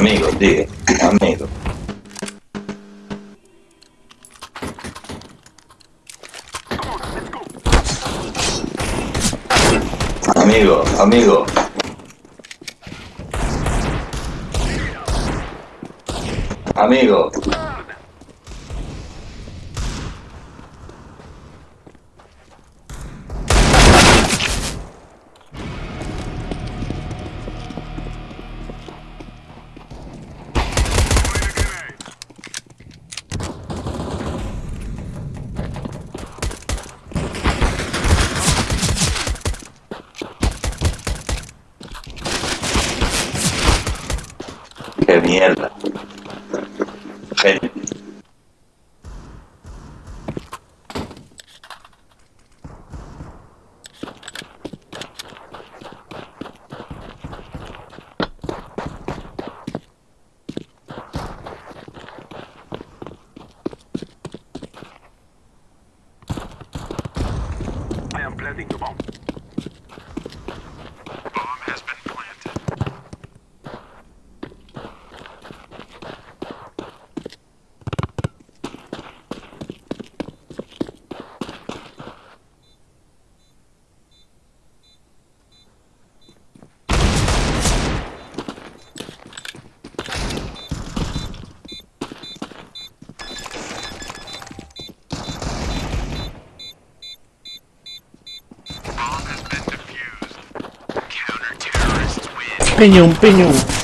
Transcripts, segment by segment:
Amigo, diga, amigo. Amigo, amigo. Amigo. Qué mierda. penhão, penhão.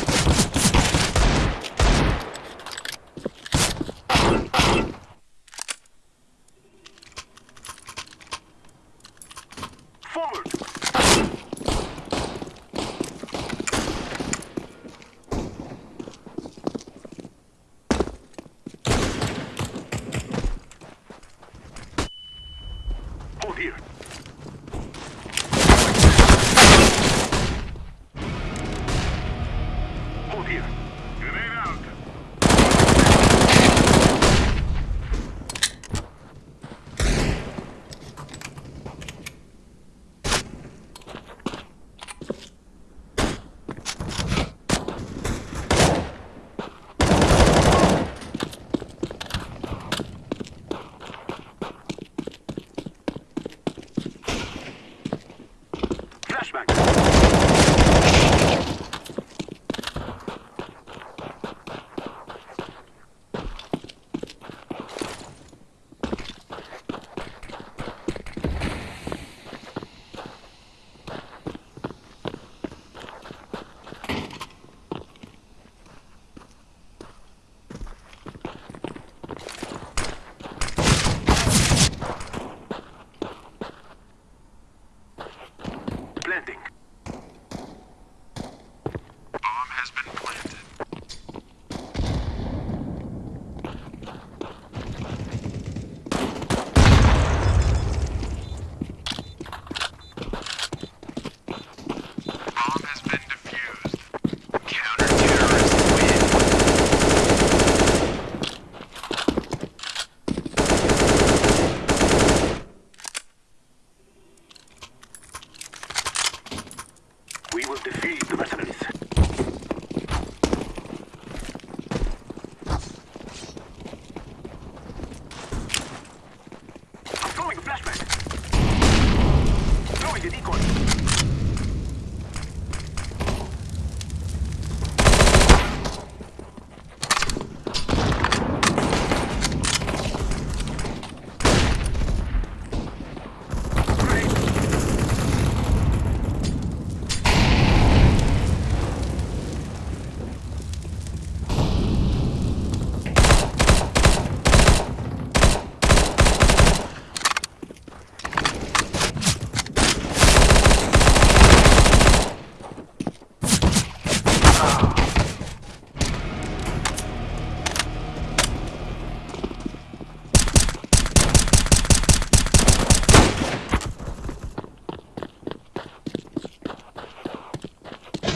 Throwing a decoy.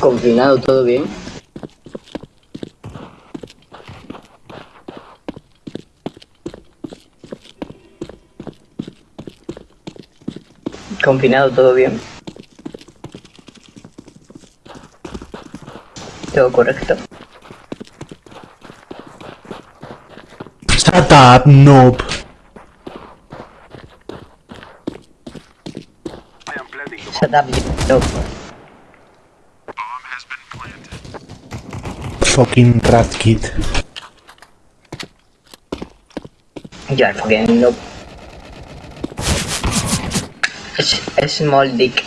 Confinado, todo bien. Confinado, todo bien. Todo correcto. Shut noob. Shut up, noob. fucking rat kid. Yeah, fucking nope. It's a small dick.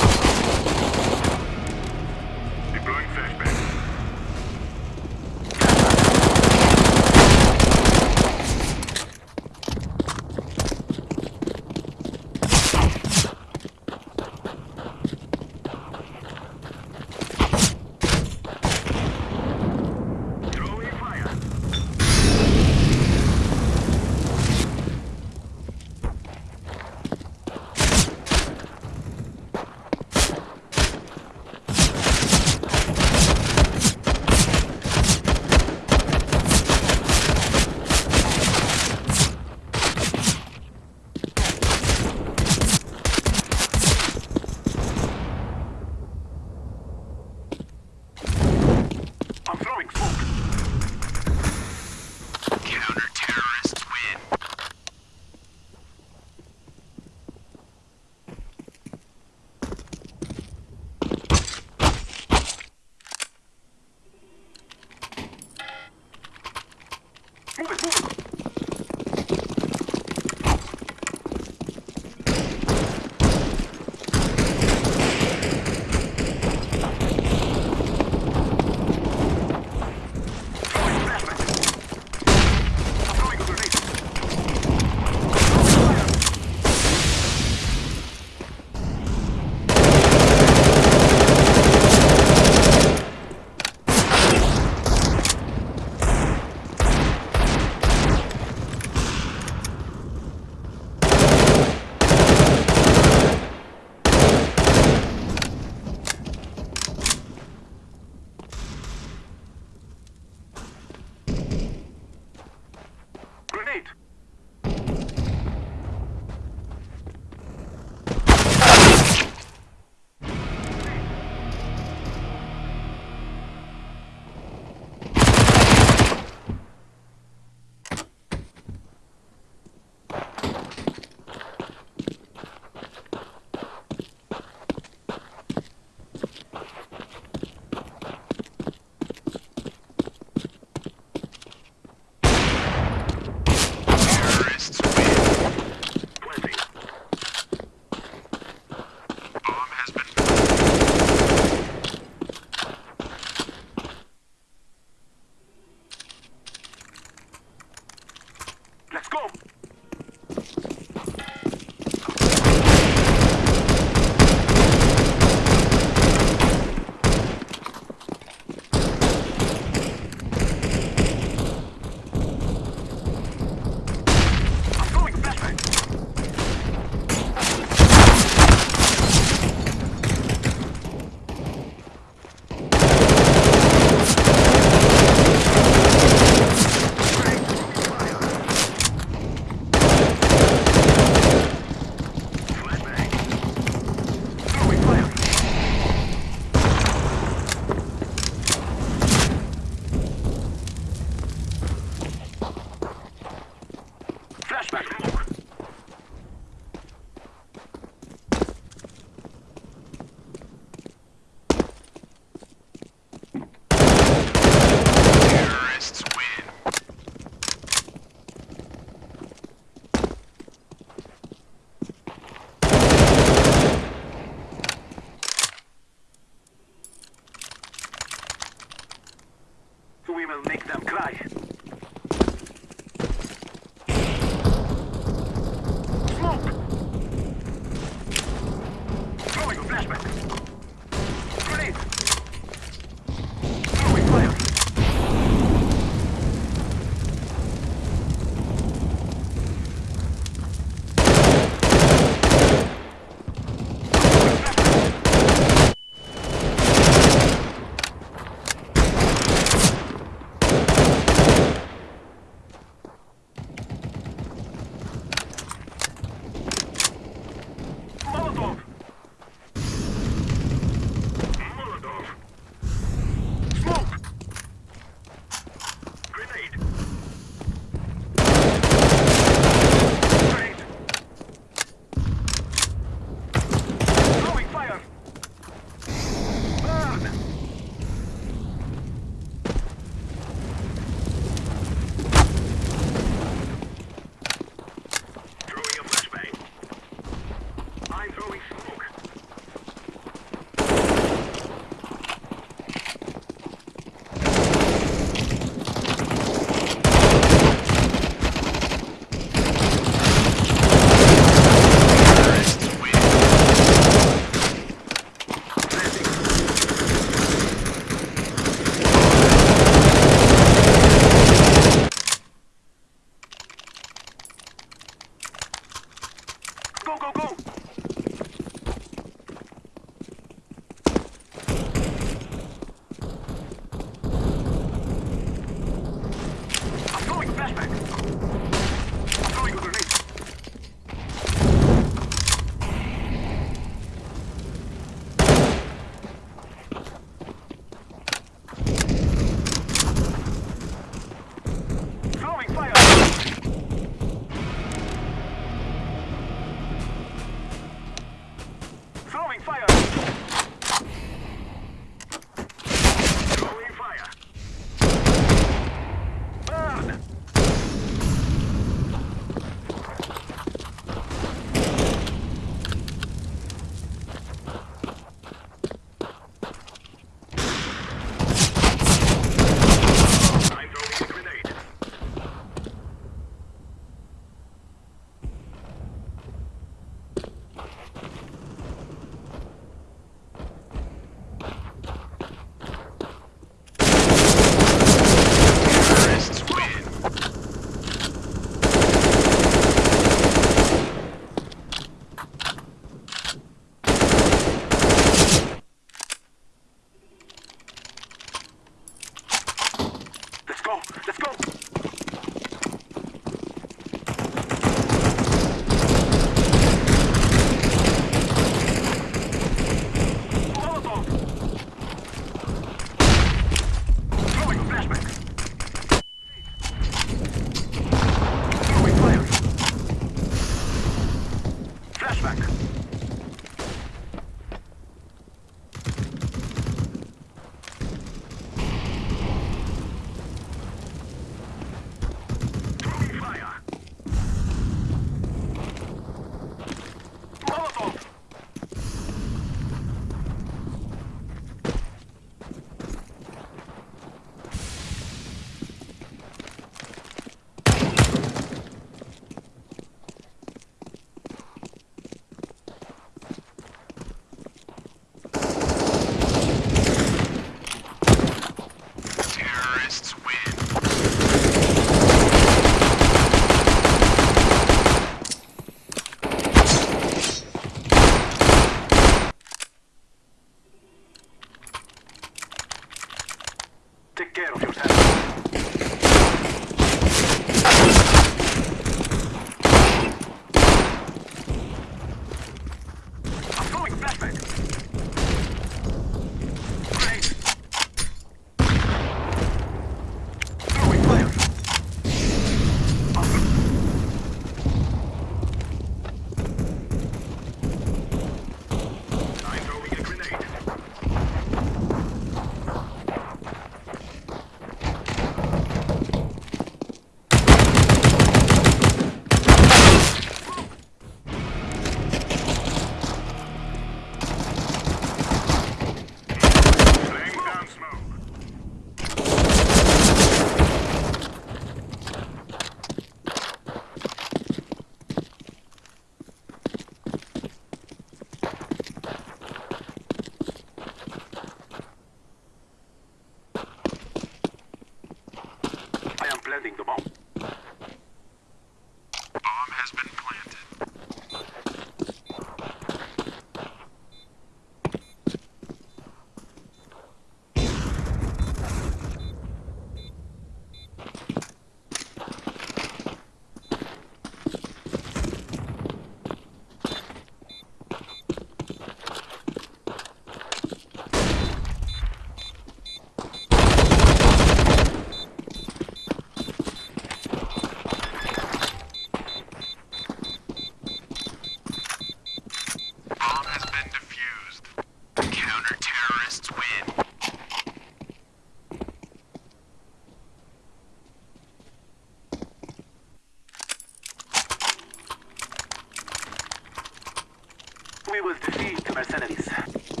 We will defeat the mercenaries.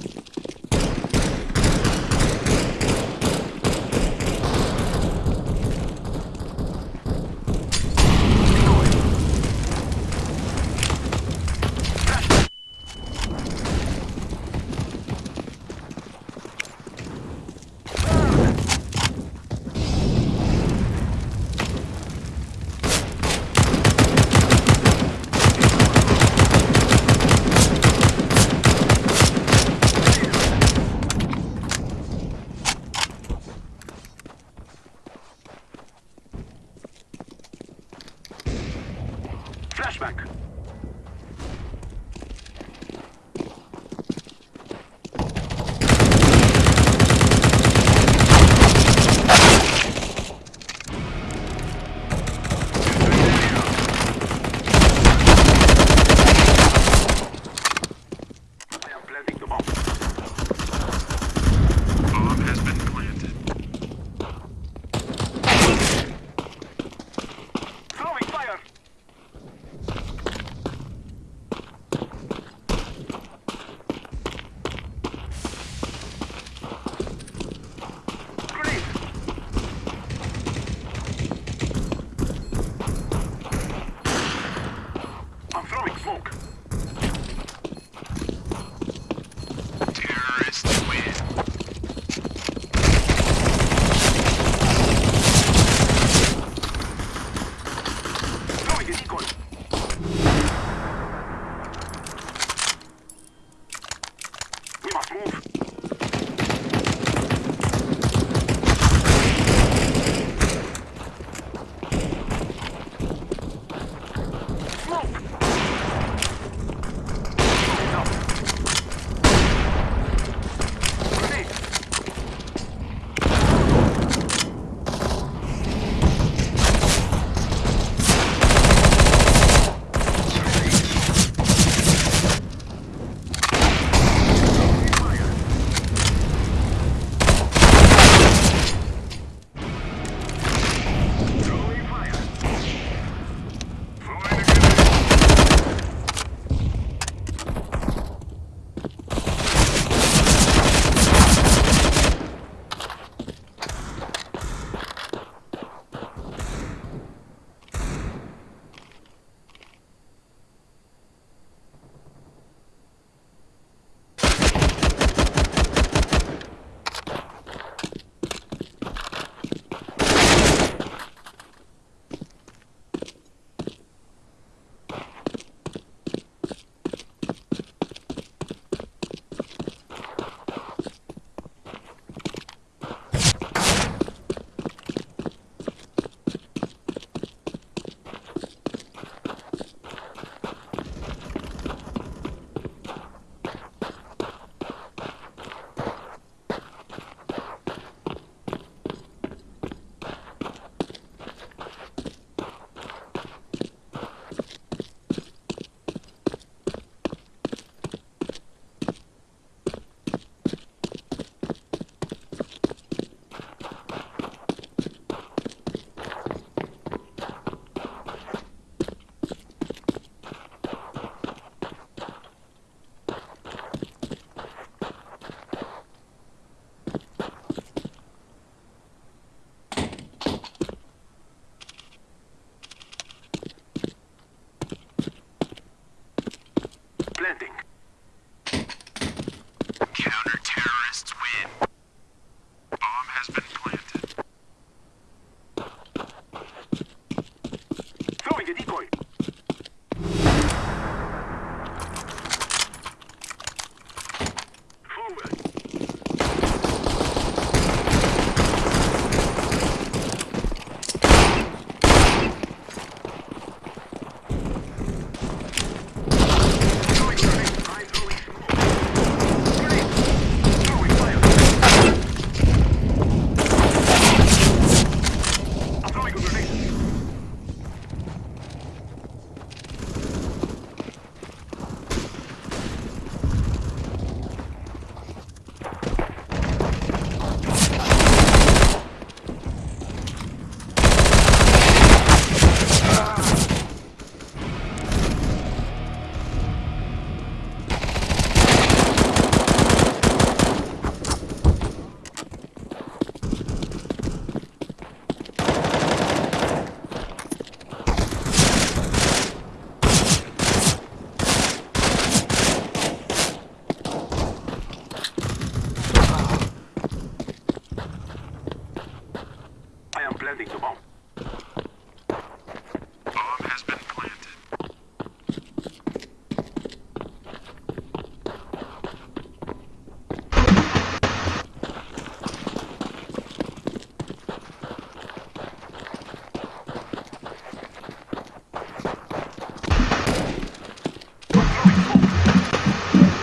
landing.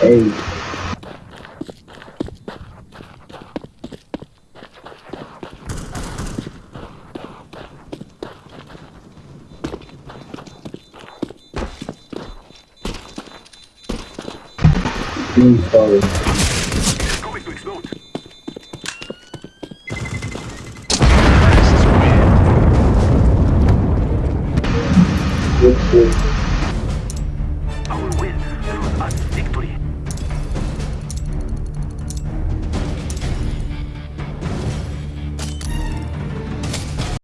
eight.